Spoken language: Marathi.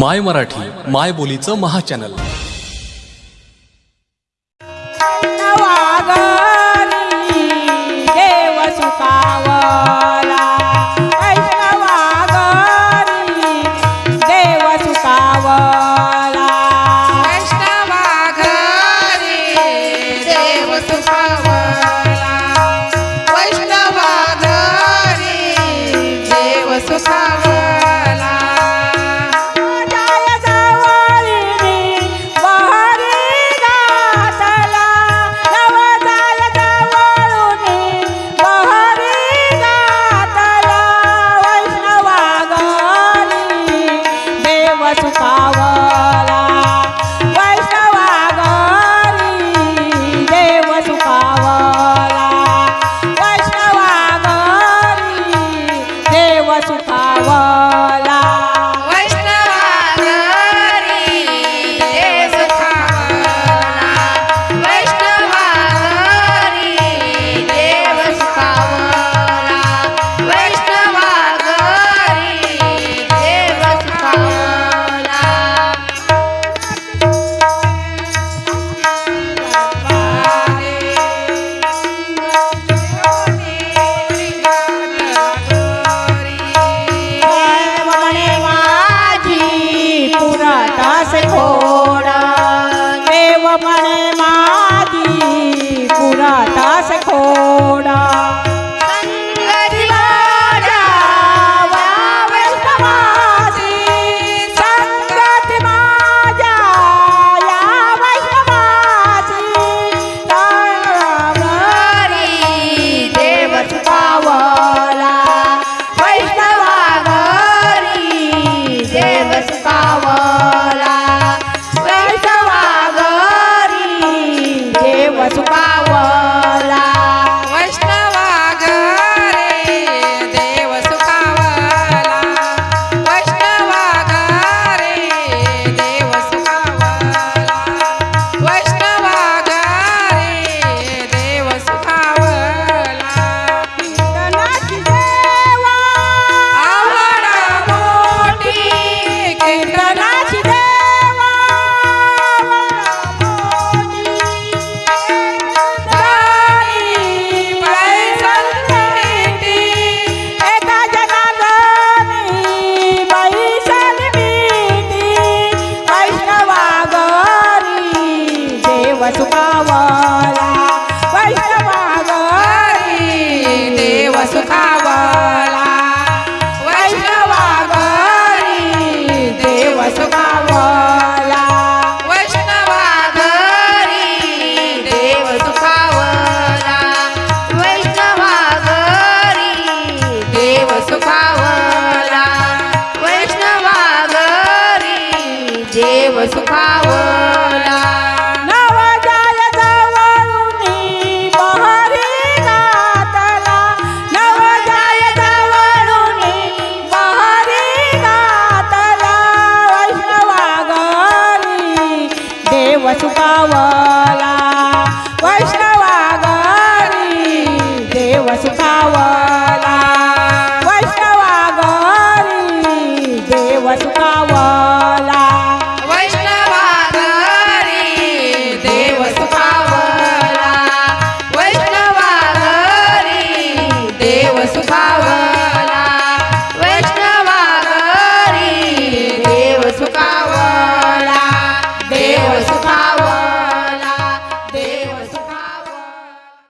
माय मराठी माय बोलीचं महा चॅनल. सुखावला देव देव